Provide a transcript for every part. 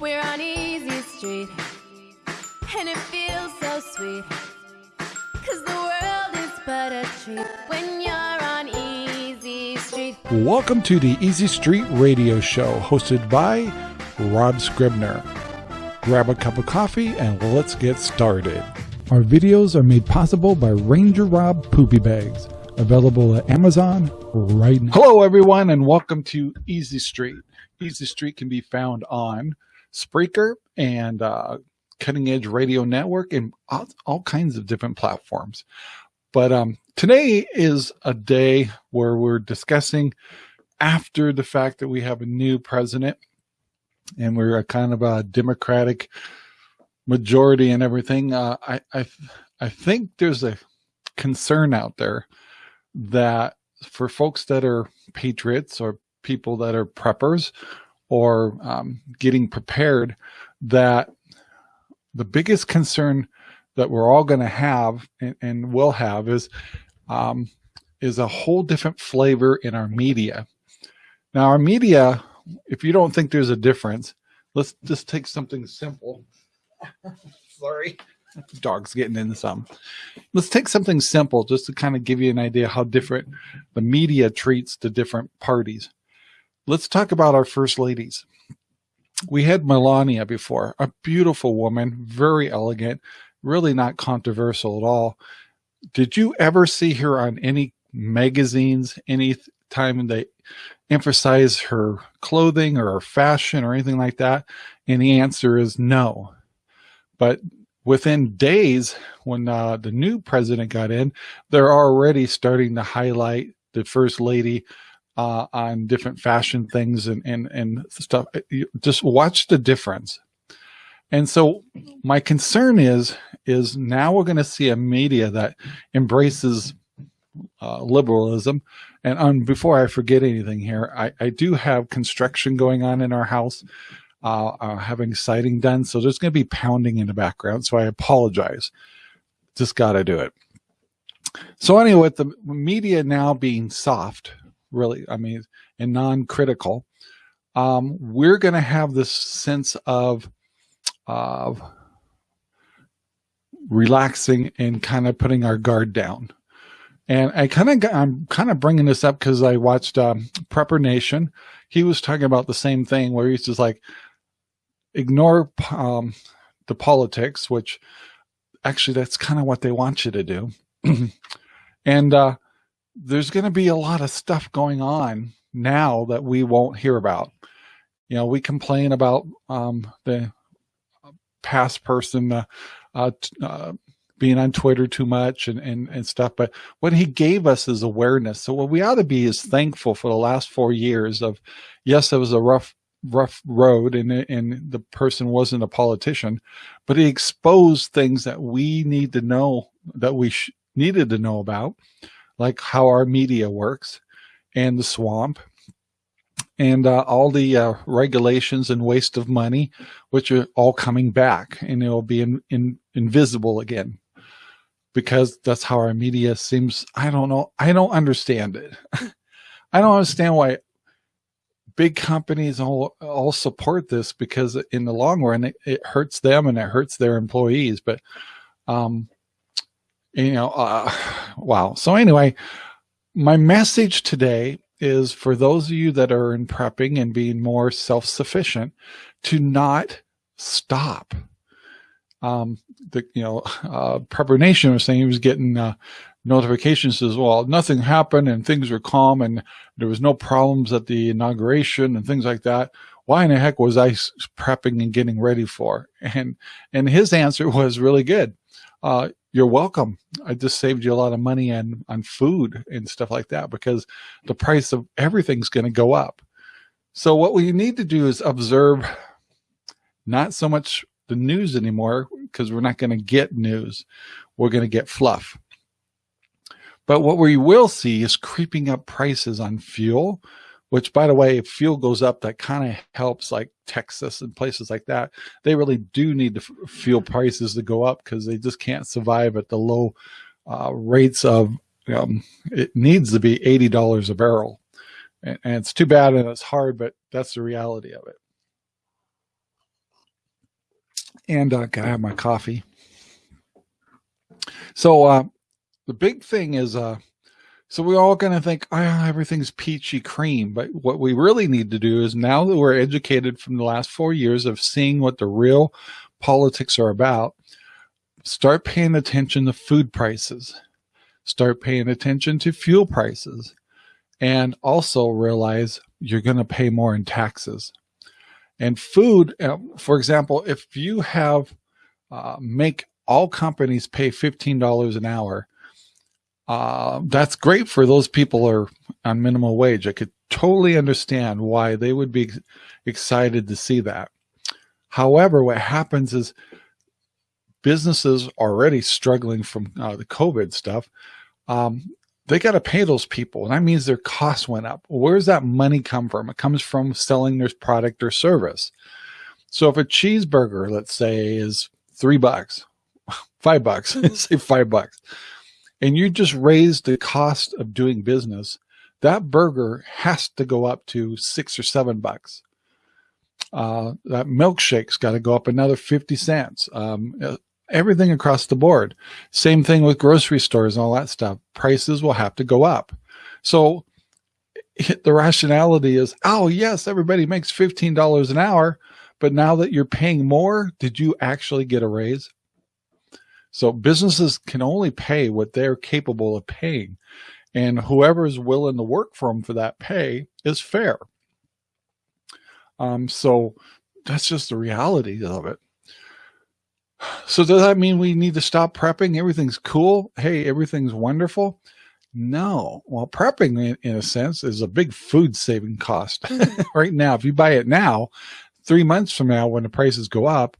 We're on Easy Street, and it feels so sweet. Cause the world is but a treat when you're on Easy Street. Welcome to the Easy Street Radio Show, hosted by Rob Scribner. Grab a cup of coffee and let's get started. Our videos are made possible by Ranger Rob Poopy Bags, available at Amazon right now. Hello, everyone, and welcome to Easy Street. Easy Street can be found on Spreaker and uh, Cutting Edge Radio Network and all, all kinds of different platforms. But um, today is a day where we're discussing after the fact that we have a new president and we're a kind of a democratic majority and everything. Uh, I, I, I think there's a concern out there that for folks that are patriots or people that are preppers or um, getting prepared, that the biggest concern that we're all going to have and, and, will have is um, is a whole different flavor in our media. Now, our media, if you don't think there's a difference, let's just take something simple. Sorry, dog's getting into some. Let's take something simple just to kind of give you an idea how different the media treats the different parties. Let's talk about our first ladies. We had Melania before, a beautiful woman, very elegant, really not controversial at all. Did you ever see her on any magazines, any time they emphasize her clothing or her fashion or anything like that? And the answer is no. But within days, when uh, the new president got in, they're already starting to highlight the first lady uh, on different fashion things and, and, and stuff. Just watch the difference. And so my concern is, is now we're going to see a media that embraces uh, liberalism. And um, before I forget anything here, I, I do have construction going on in our house, uh, uh, having siding done. So there's going to be pounding in the background. So I apologize. Just got to do it. So anyway, with the media now being soft, really, I mean, and non-critical, um, we're going to have this sense of, of relaxing and kind of putting our guard down. And I kind of, I'm kind of bringing this up because I watched um, Prepper Nation. He was talking about the same thing where he's just like, ignore um, the politics, which actually that's kind of what they want you to do. and uh, there's going to be a lot of stuff going on now that we won't hear about. You know, we complain about um, the past person uh, uh, uh, being on Twitter too much and, and, and stuff, but what he gave us is awareness. So what we ought to be is thankful for the last four years of, yes, it was a rough, rough road and, and the person wasn't a politician, but he exposed things that we need to know that we needed to know about like how our media works and the swamp and uh, all the uh, regulations and waste of money, which are all coming back and it will be in, in, invisible again because that's how our media seems. I don't know. I don't understand it. I don't understand why big companies all, all support this because in the long run, it, it hurts them and it hurts their employees. But, um, you know, uh, wow. So anyway, my message today is for those of you that are in prepping and being more self-sufficient to not stop. Um, the, you know, uh, Prepper Nation was saying he was getting, uh, notifications as well. Nothing happened and things were calm and there was no problems at the inauguration and things like that. Why in the heck was I prepping and getting ready for? And, and his answer was really good. Uh, you're welcome. I just saved you a lot of money on, on food and stuff like that because the price of everything's going to go up. So what we need to do is observe not so much the news anymore because we're not going to get news. We're going to get fluff. But what we will see is creeping up prices on fuel, which by the way, if fuel goes up, that kind of helps like Texas and places like that. They really do need the fuel prices to go up because they just can't survive at the low uh, rates of, um, it needs to be $80 a barrel. And, and it's too bad and it's hard, but that's the reality of it. and uh, gotta have my coffee. So uh, the big thing is, uh, so we're all going to think, oh, everything's peachy cream. But what we really need to do is now that we're educated from the last four years of seeing what the real politics are about, start paying attention to food prices, start paying attention to fuel prices, and also realize you're going to pay more in taxes. And food, uh, for example, if you have uh, make all companies pay $15 an hour, uh, that's great for those people are on minimum wage. I could totally understand why they would be excited to see that. However, what happens is businesses already struggling from uh, the COVID stuff. Um, they got to pay those people. And that means their costs went up. Where does that money come from? It comes from selling their product or service. So if a cheeseburger, let's say, is three bucks, five bucks, say five bucks, and you just raise the cost of doing business, that burger has to go up to six or seven bucks. Uh, that milkshake's got to go up another 50 cents. Um, everything across the board. Same thing with grocery stores and all that stuff. Prices will have to go up. So the rationality is, oh, yes, everybody makes $15 an hour. But now that you're paying more, did you actually get a raise? So businesses can only pay what they're capable of paying. And whoever is willing to work for them for that pay is fair. Um, so that's just the reality of it. So does that mean we need to stop prepping? Everything's cool. Hey, everything's wonderful. No. Well, prepping in, in a sense is a big food saving cost mm-hmm. right now. If you buy it now, three months from now, when the prices go up,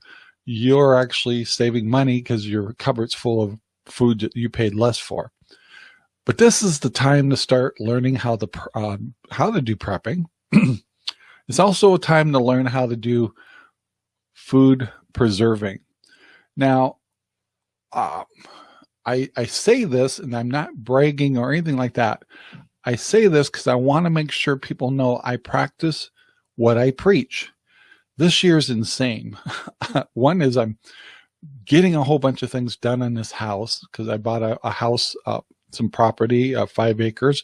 you're actually saving money because your cupboard's full of food that you paid less for. But this is the time to start learning how to uh, how to do prepping. it's also a time to learn how to do food preserving. Now, uh, I, I say this and I'm not bragging or anything like that. I say this because I want to make sure people know I practice what I preach. This year's insane. One is I'm getting a whole bunch of things done in this house because I bought a, a house, uh, some property, uh, five acres.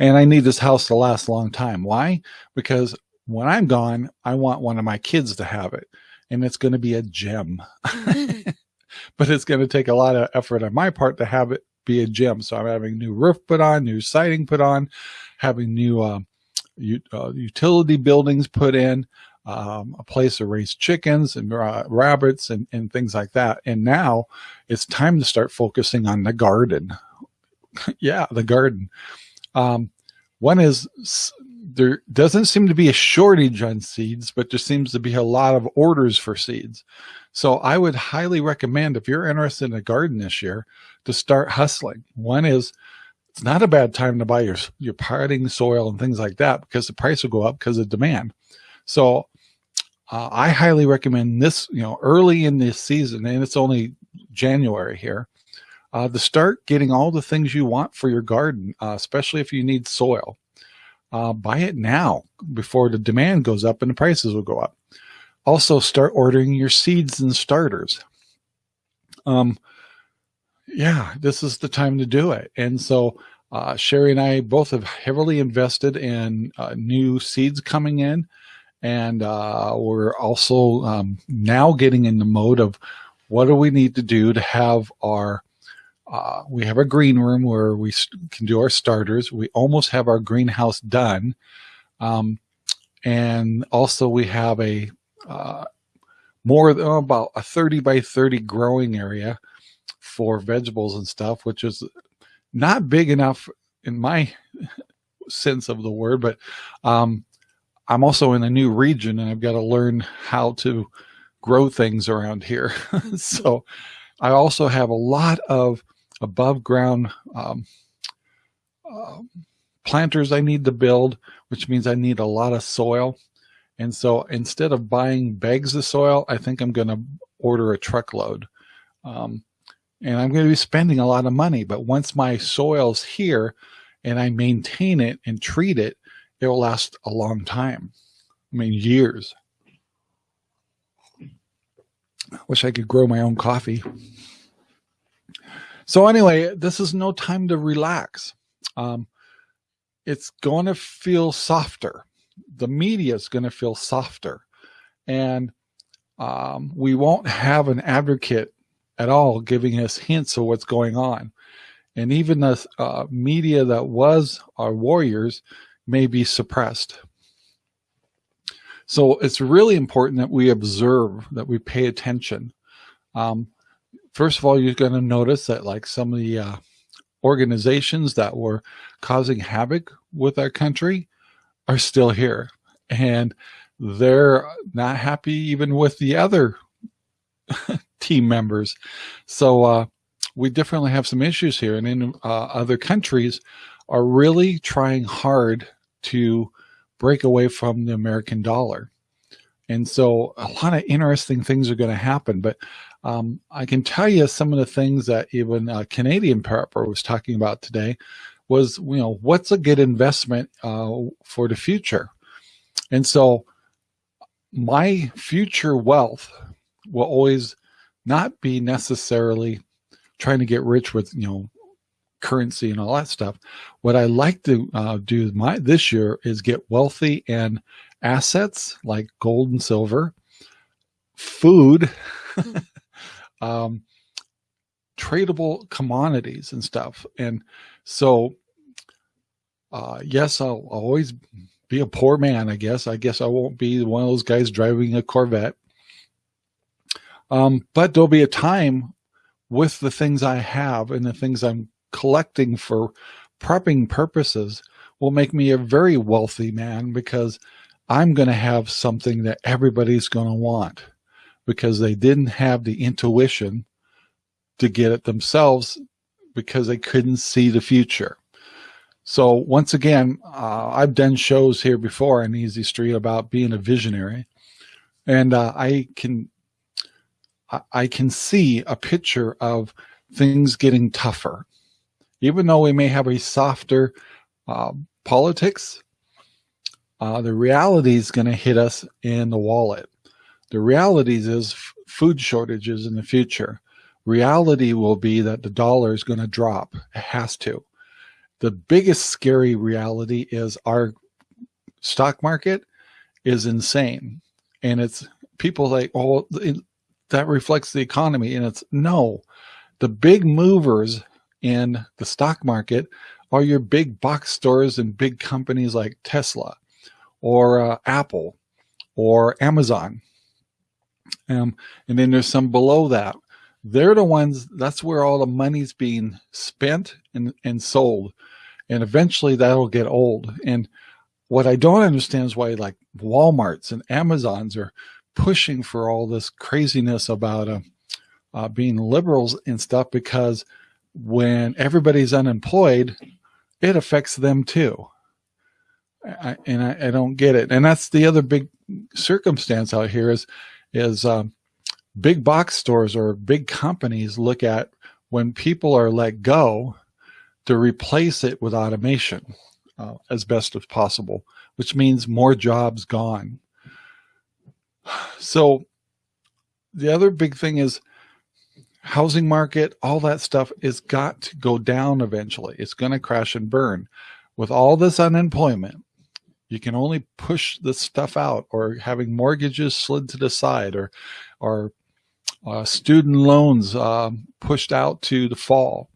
And I need this house to last a long time. Why? Because when I'm gone, I want one of my kids to have it and it's going to be a gem. but it's going to take a lot of effort on my part to have it be a gem. So I'm having new roof put on, new siding put on, having new uh, uh, utility buildings put in, um, a place to raise chickens and uh, rabbits and, and things like that. And now it's time to start focusing on the garden. yeah, the garden. Um, one is there doesn't seem to be a shortage on seeds, but there seems to be a lot of orders for seeds. So I would highly recommend if you're interested in a garden this year to start hustling. One is it's not a bad time to buy your, your potting soil and things like that because the price will go up because of demand. So uh, I highly recommend this, you know, early in this season, and it's only January here, uh, to start getting all the things you want for your garden, uh, especially if you need soil uh, buy it now before the demand goes up and the prices will go up. Also start ordering your seeds and starters. Um, yeah, this is the time to do it. And so uh, Sherry and I both have heavily invested in uh, new seeds coming in. And uh, we're also um, now getting in the mode of what do we need to do to have our uh, we have a green room where we can do our starters. We almost have our greenhouse done. Um, and also we have a uh, more oh, about a 30 by 30 growing area for vegetables and stuff, which is not big enough in my sense of the word, but um, I'm also in a new region and I've got to learn how to grow things around here. so I also have a lot of above ground um, uh, planters I need to build, which means I need a lot of soil. And so instead of buying bags of soil, I think I'm going to order a truckload. Um, and I'm going to be spending a lot of money. But once my soil's here and I maintain it and treat it, it will last a long time. I mean, years. I Wish I could grow my own coffee. So anyway, this is no time to relax. Um, it's going to feel softer. The media is going to feel softer. And um, we won't have an advocate at all giving us hints of what's going on. And even the uh, media that was our warriors may be suppressed. So it's really important that we observe, that we pay attention. Um, first of all, you're going to notice that like some of the uh, organizations that were causing havoc with our country are still here. And they're not happy even with the other team members. So uh, we definitely have some issues here. And in uh, other countries are really trying hard to break away from the American dollar. And so a lot of interesting things are going to happen. But um, I can tell you some of the things that even uh, Canadian Prepper was talking about today was, you know, what's a good investment uh, for the future? And so my future wealth will always not be necessarily trying to get rich with, you know, currency and all that stuff. What I like to uh, do my this year is get wealthy and assets like gold and silver, food, um, tradable commodities and stuff. And so, uh, yes, I'll, I'll always be a poor man, I guess. I guess I won't be one of those guys driving a Corvette. Um, but there'll be a time with the things I have and the things I'm collecting for prepping purposes will make me a very wealthy man because I'm going to have something that everybody's going to want because they didn't have the intuition to get it themselves because they couldn't see the future. So once again, uh, I've done shows here before on Easy Street about being a visionary, and uh, I can I can see a picture of things getting tougher. Even though we may have a softer uh, politics, uh, the reality is going to hit us in the wallet. The reality is food shortages in the future. Reality will be that the dollar is going to drop. It has to. The biggest scary reality is our stock market is insane. And it's people like, oh, that reflects the economy. And it's no, the big movers in the stock market are your big box stores and big companies like Tesla or uh, Apple or Amazon. Um, and then there's some below that. They're the ones, that's where all the money's being spent and, and sold. And eventually that'll get old. And what I don't understand is why like Walmarts and Amazons are pushing for all this craziness about uh, uh, being liberals and stuff because when everybody's unemployed, it affects them too. I, and I, I, don't get it. And that's the other big circumstance out here is, is um, big box stores or big companies look at when people are let go to replace it with automation uh, as best as possible, which means more jobs gone. So the other big thing is housing market, all that stuff is got to go down eventually. It's going to crash and burn. With all this unemployment, you can only push this stuff out or having mortgages slid to the side or, or uh, student loans uh, pushed out to the fall.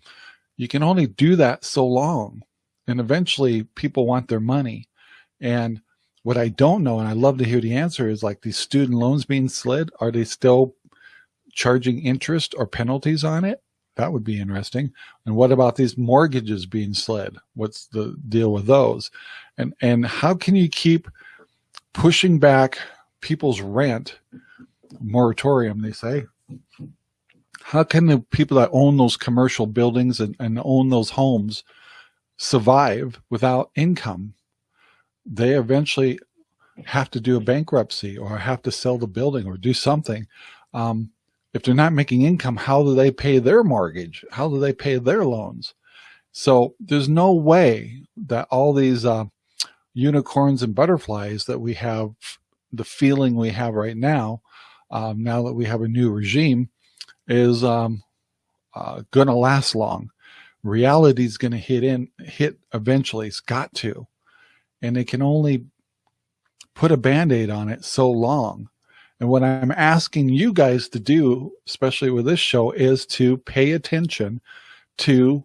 You can only do that so long. And eventually people want their money. And what I don't know, and I love to hear the answer is like these student loans being slid, are they still charging interest or penalties on it? That would be interesting. And what about these mortgages being slid? What's the deal with those? And and how can you keep pushing back people's rent moratorium, they say? How can the people that own those commercial buildings and, and own those homes survive without income? They eventually have to do a bankruptcy or have to sell the building or do something. Um, if they're not making income, how do they pay their mortgage? How do they pay their loans? So there's no way that all these uh, unicorns and butterflies that we have, the feeling we have right now, um, now that we have a new regime, is um, uh, going to last long. Reality is going to hit in, hit eventually. It's got to, and they can only put a band-aid on it so long. And what I'm asking you guys to do, especially with this show, is to pay attention to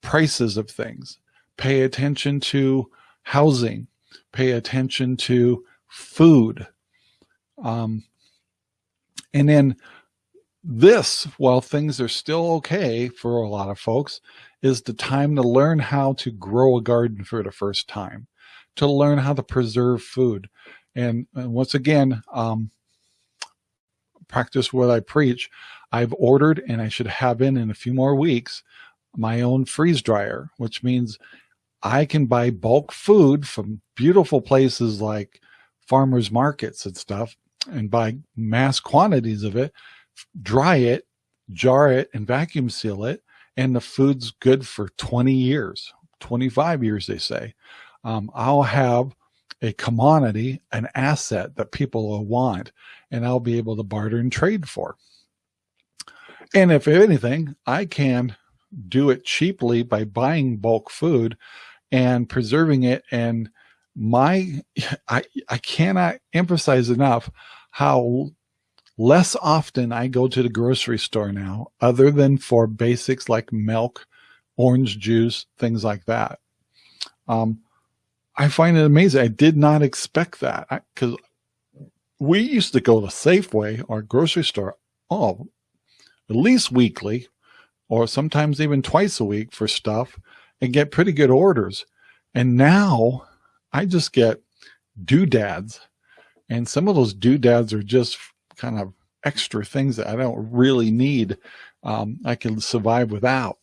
prices of things, pay attention to housing, pay attention to food. Um, and then this, while things are still okay for a lot of folks, is the time to learn how to grow a garden for the first time, to learn how to preserve food. And, and once again, um, practice what I preach. I've ordered and I should have in in a few more weeks my own freeze dryer, which means I can buy bulk food from beautiful places like farmers markets and stuff and buy mass quantities of it dry it, jar it, and vacuum seal it, and the food's good for 20 years, 25 years, they say. Um, I'll have a commodity, an asset that people will want, and I'll be able to barter and trade for. And if anything, I can do it cheaply by buying bulk food and preserving it. And my, I, I cannot emphasize enough how less often I go to the grocery store now, other than for basics like milk, orange juice, things like that. Um, I find it amazing. I did not expect that because we used to go to Safeway or grocery store, oh, at least weekly or sometimes even twice a week for stuff and get pretty good orders. And now I just get doodads and some of those doodads are just kind of extra things that I don't really need. Um, I can survive without.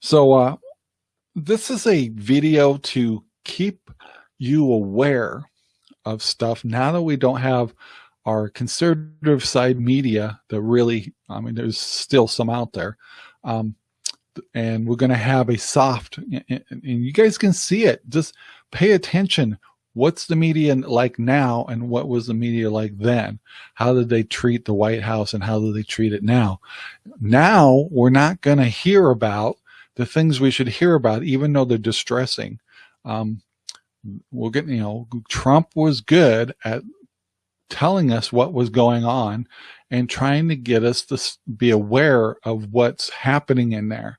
So uh, this is a video to keep you aware of stuff now that we don't have our conservative side media that really, I mean, there's still some out there. Um, and we're going to have a soft, and you guys can see it. Just pay attention what's the media like now and what was the media like then? How did they treat the White House and how do they treat it now? Now we're not going to hear about the things we should hear about, even though they're distressing. Um, we'll get, you know, Trump was good at telling us what was going on and trying to get us to be aware of what's happening in there.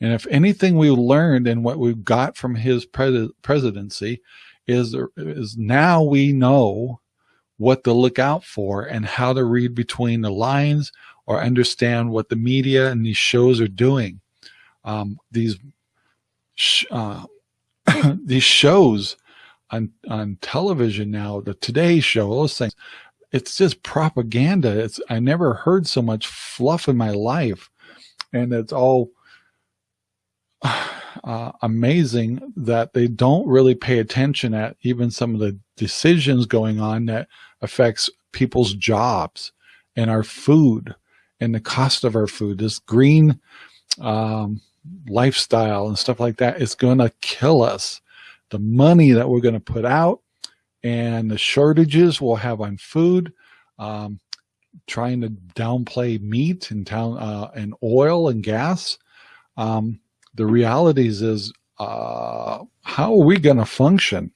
And if anything we learned and what we've got from his pres presidency is, is now we know what to look out for and how to read between the lines or understand what the media and these shows are doing. Um, these sh uh, these shows on on television now, the Today Show, those things, it's just propaganda. It's I never heard so much fluff in my life, and it's all uh, amazing that they don't really pay attention at even some of the decisions going on that affects people's jobs and our food and the cost of our food. This green um, lifestyle and stuff like that is going to kill us. The money that we're going to put out and the shortages we'll have on food, um, trying to downplay meat and town uh, and oil and gas. Um, the realities is uh, how are we going to function?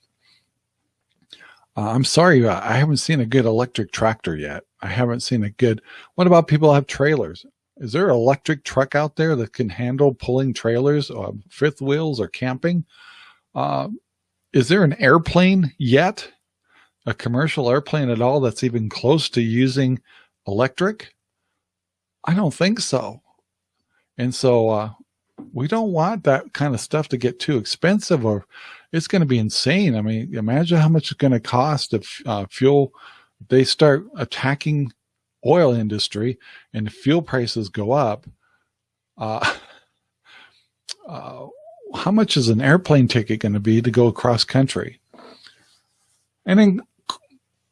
Uh, I'm sorry, uh, I haven't seen a good electric tractor yet. I haven't seen a good, what about people have trailers? Is there an electric truck out there that can handle pulling trailers, or uh, fifth wheels or camping? Uh, is there an airplane yet? A commercial airplane at all that's even close to using electric? I don't think so. And so uh, we don't want that kind of stuff to get too expensive or it's going to be insane. I mean, imagine how much it's going to cost if uh, fuel, they start attacking oil industry and fuel prices go up. Uh, uh, how much is an airplane ticket going to be to go across country? And then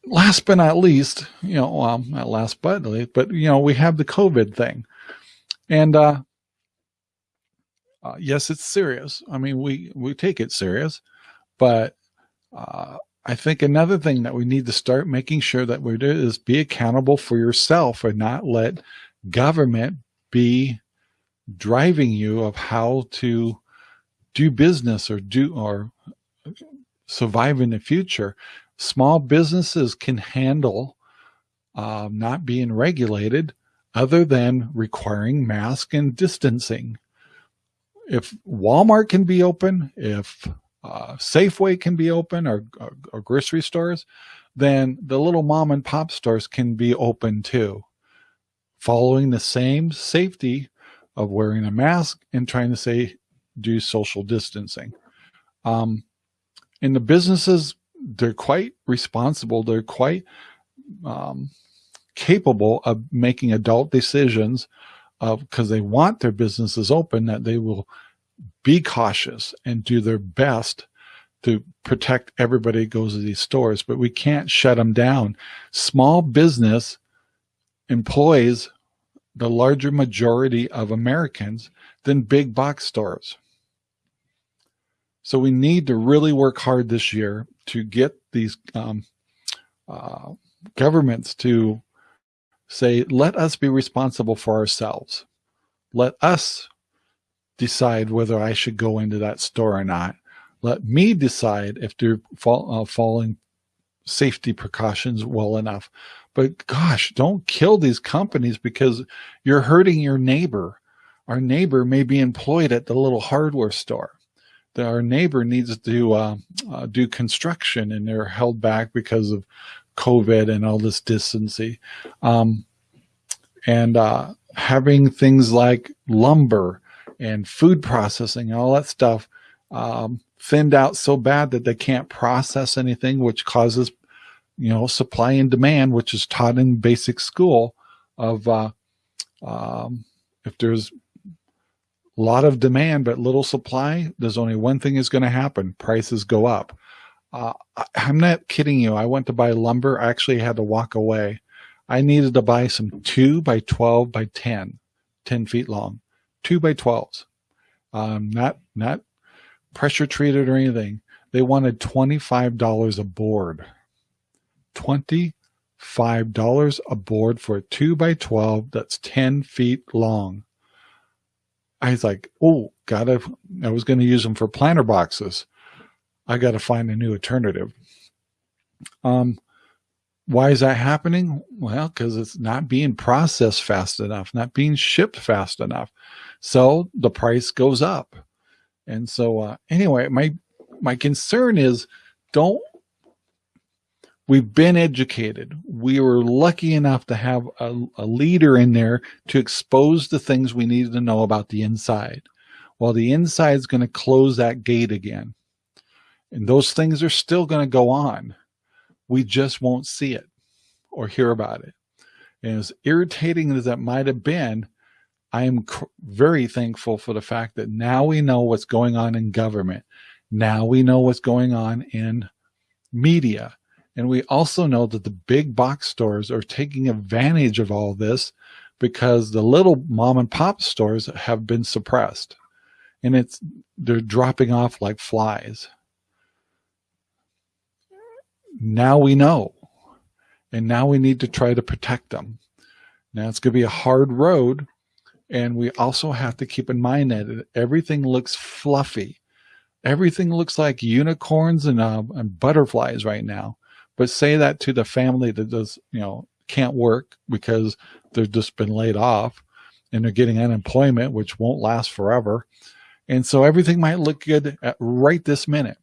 last but not least, you know, well, not last but least, but you know, we have the COVID thing. And uh, uh, yes, it's serious. I mean, we, we take it serious, but uh, I think another thing that we need to start making sure that we do is be accountable for yourself and not let government be driving you of how to do business or do or survive in the future. Small businesses can handle um, not being regulated other than requiring mask and distancing. If Walmart can be open, if uh, Safeway can be open or, or, or grocery stores, then the little mom and pop stores can be open too, following the same safety of wearing a mask and trying to say do social distancing. Um, and the businesses, they're quite responsible. They're quite um, capable of making adult decisions because they want their businesses open that they will be cautious and do their best to protect everybody who goes to these stores, but we can't shut them down. Small business employs the larger majority of Americans than big box stores. So we need to really work hard this year to get these um, uh, governments to say, let us be responsible for ourselves. Let us decide whether I should go into that store or not. Let me decide if they're uh, following safety precautions well enough. But gosh, don't kill these companies because you're hurting your neighbor. Our neighbor may be employed at the little hardware store. Our neighbor needs to uh, uh, do construction and they're held back because of COVID and all this distancing. Um, and uh, having things like lumber and food processing and all that stuff um, thinned out so bad that they can't process anything, which causes you know, supply and demand, which is taught in basic school of uh, um, if there's a lot of demand but little supply, there's only one thing is going to happen. Prices go up. Uh, I'm not kidding you. I went to buy lumber. I actually had to walk away. I needed to buy some 2 by 12 by 10, 10 feet long, 2 by 12s. Um, not, not pressure treated or anything. They wanted $25 a board. $25 a board for a 2 by 12 that's 10 feet long. I was like, oh, gotta, I was going to use them for planter boxes. I got to find a new alternative. Um, why is that happening? Well, because it's not being processed fast enough, not being shipped fast enough. So the price goes up. And so, uh, anyway, my, my concern is don't We've been educated. We were lucky enough to have a, a leader in there to expose the things we needed to know about the inside. Well, the inside is going to close that gate again. And those things are still going to go on. We just won't see it or hear about it. And as irritating as that might have been, I am very thankful for the fact that now we know what's going on in government. Now we know what's going on in media. And we also know that the big box stores are taking advantage of all this because the little mom and pop stores have been suppressed and it's they're dropping off like flies. Now we know. And now we need to try to protect them. Now it's going to be a hard road. And we also have to keep in mind that everything looks fluffy. Everything looks like unicorns and, uh, and butterflies right now. But say that to the family that does, you know, can't work because they've just been laid off and they're getting unemployment, which won't last forever. And so everything might look good at right this minute,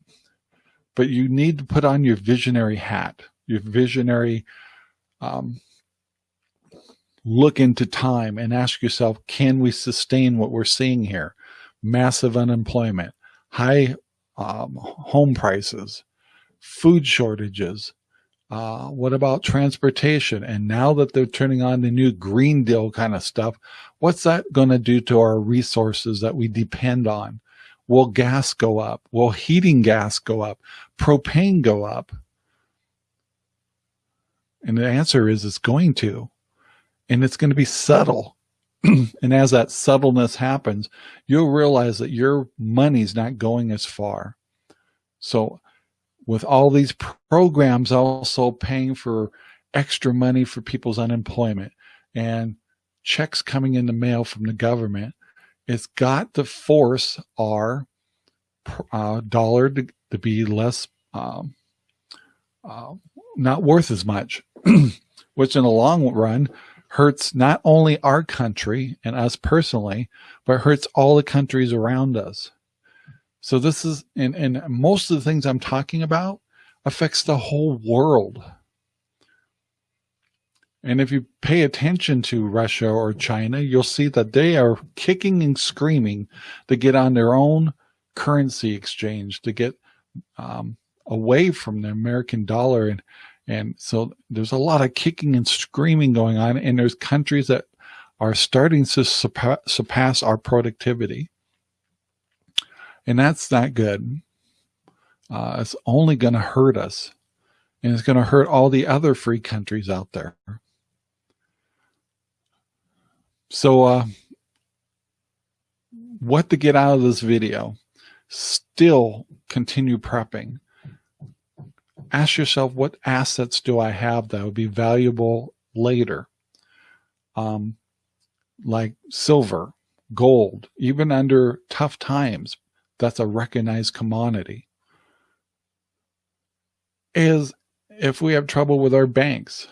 but you need to put on your visionary hat, your visionary um, look into time and ask yourself, can we sustain what we're seeing here? Massive unemployment, high um, home prices, food shortages, uh, what about transportation? And now that they're turning on the new Green Deal kind of stuff, what's that going to do to our resources that we depend on? Will gas go up? Will heating gas go up? Propane go up? And the answer is it's going to. And it's going to be subtle. and as that subtleness happens, you'll realize that your money's not going as far. So with all these programs also paying for extra money for people's unemployment and checks coming in the mail from the government, it's got to force our uh, dollar to, to, be less, um, uh, not worth as much, which in the long run hurts not only our country and us personally, but hurts all the countries around us. So this is, and, and most of the things I'm talking about affects the whole world. And if you pay attention to Russia or China, you'll see that they are kicking and screaming to get on their own currency exchange, to get um, away from the American dollar. And, and so there's a lot of kicking and screaming going on. And there's countries that are starting to surpass our productivity. And that's not good. Uh, it's only going to hurt us. And it's going to hurt all the other free countries out there. So, uh, what to get out of this video? Still continue prepping. Ask yourself, what assets do I have that would be valuable later? Um, like silver, gold, even under tough times, that's a recognized commodity. Is if we have trouble with our banks,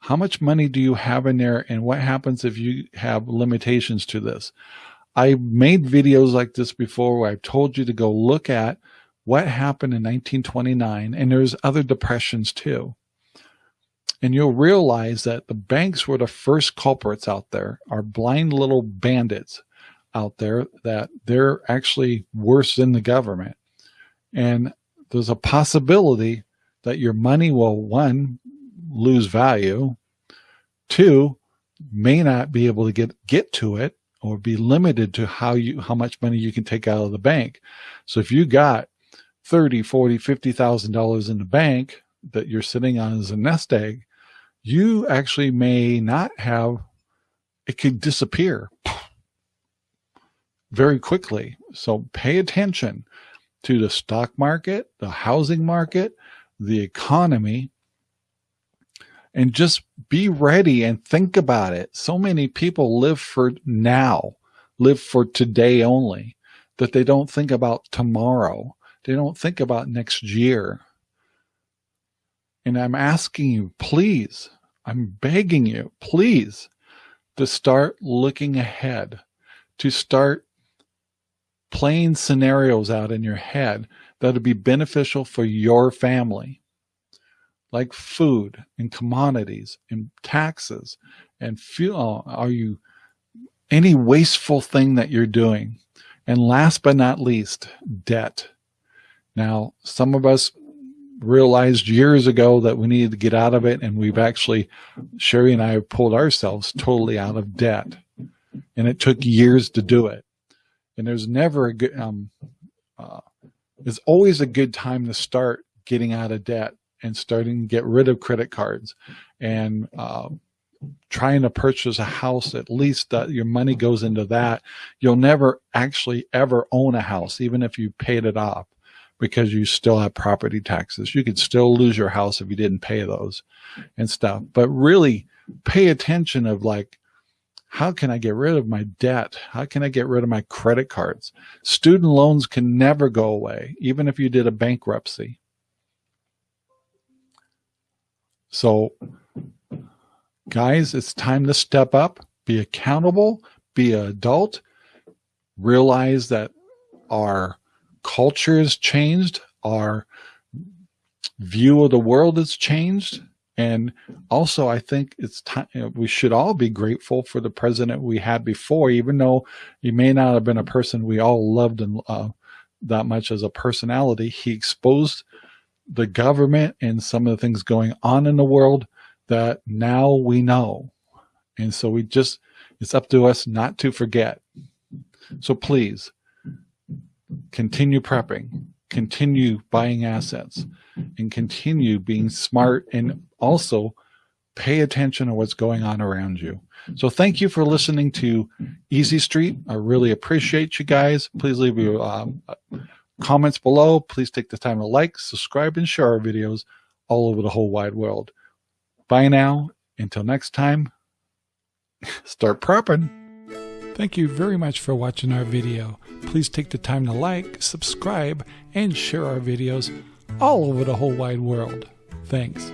how much money do you have in there and what happens if you have limitations to this? I made videos like this before where I've told you to go look at what happened in 1929 and there's other depressions too. And you'll realize that the banks were the first culprits out there, are blind little bandits out there that they're actually worse than the government. And there's a possibility that your money will, one, lose value. Two, may not be able to get, get to it or be limited to how you, how much money you can take out of the bank. So if you got 30, 40, $50,000 in the bank that you're sitting on as a nest egg, you actually may not have, it could disappear very quickly. So pay attention to the stock market, the housing market, the economy, and just be ready and think about it. So many people live for now, live for today only, that they don't think about tomorrow. They don't think about next year. And I'm asking you, please, I'm begging you, please, to start looking ahead, to start playing scenarios out in your head that would be beneficial for your family like food and commodities and taxes and fuel? Are you any wasteful thing that you're doing? And last but not least, debt. Now, some of us realized years ago that we needed to get out of it. And we've actually, Sherry and I have pulled ourselves totally out of debt. And it took years to do it. And there's never a good, um, uh, it's always a good time to start getting out of debt and starting to get rid of credit cards and uh, trying to purchase a house, at least that your money goes into that. You'll never actually ever own a house, even if you paid it off because you still have property taxes. You could still lose your house if you didn't pay those and stuff. But really pay attention of like, how can I get rid of my debt? How can I get rid of my credit cards? Student loans can never go away, even if you did a bankruptcy. So guys, it's time to step up, be accountable, be an adult, realize that our culture has changed, our view of the world has changed. And also, I think it's time we should all be grateful for the president we had before, even though he may not have been a person we all loved and uh, that much as a personality. He exposed the government and some of the things going on in the world that now we know. And so we just, it's up to us not to forget. So please continue prepping, continue buying assets and continue being smart and also pay attention to what's going on around you. So thank you for listening to Easy Street. I really appreciate you guys. Please leave your um, comments below. Please take the time to like, subscribe, and share our videos all over the whole wide world. Bye now. Until next time, start prepping. Thank you very much for watching our video. Please take the time to like, subscribe, and share our videos all over the whole wide world. Thanks.